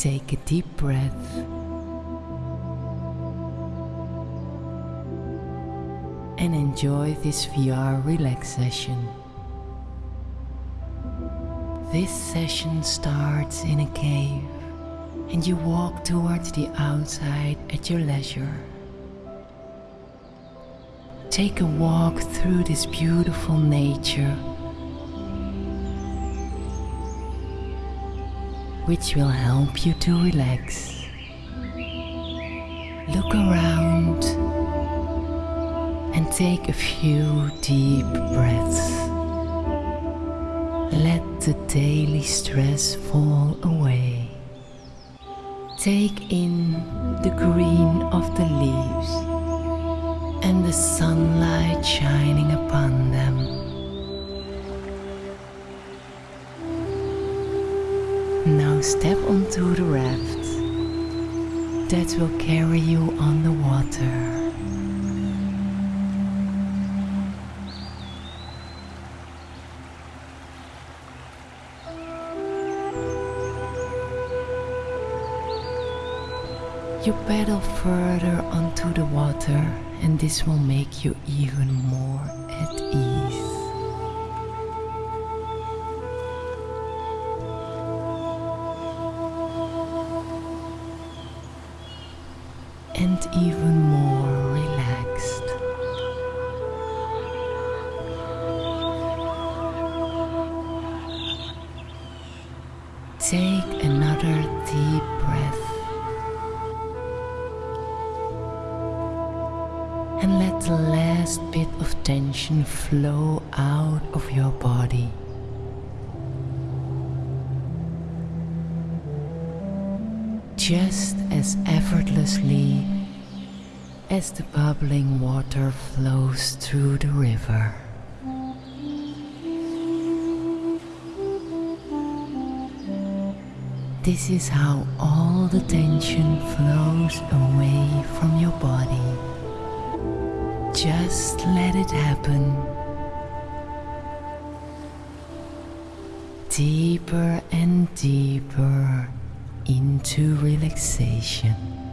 Take a deep breath. And enjoy this VR relax session. This session starts in a cave and you walk towards the outside at your leisure. Take a walk through this beautiful nature which will help you to relax. Look around and take a few deep breaths. Let the daily stress fall away. Take in the green of the leaves and the sunlight shining upon them. Now step onto the raft that will carry you on the water. You paddle further onto the water and this will make you even more at ease. And even more relaxed. Take another deep breath and let the last bit of tension flow out of your body. Just as effortlessly as the bubbling water flows through the river. This is how all the tension flows away from your body. Just let it happen. Deeper and deeper into relaxation.